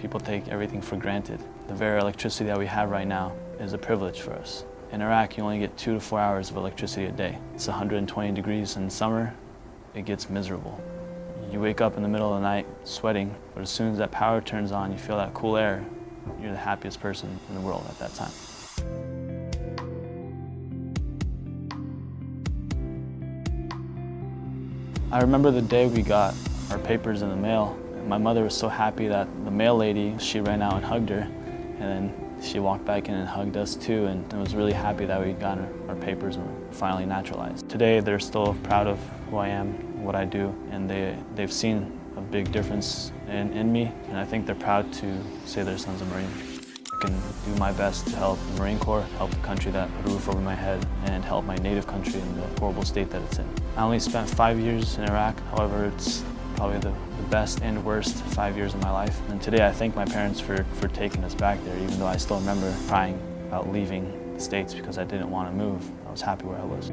People take everything for granted. The very electricity that we have right now is a privilege for us. In Iraq, you only get two to four hours of electricity a day. It's 120 degrees in summer, it gets miserable. You wake up in the middle of the night sweating, but as soon as that power turns on, you feel that cool air, you're the happiest person in the world at that time. I remember the day we got our papers in the mail. My mother was so happy that the mail lady, she ran out and hugged her, and then she walked back in and hugged us too, and was really happy that we got our, our papers and were finally naturalized. Today, they're still proud of who I am, what I do, and they, they've seen a big difference in, in me, and I think they're proud to say their son's a Marine. I can do my best to help the Marine Corps, help the country that put a roof over my head, and help my native country in the horrible state that it's in. I only spent five years in Iraq, however, it's probably the, the best and worst five years of my life. And today I thank my parents for, for taking us back there, even though I still remember crying about leaving the States because I didn't want to move. I was happy where I was.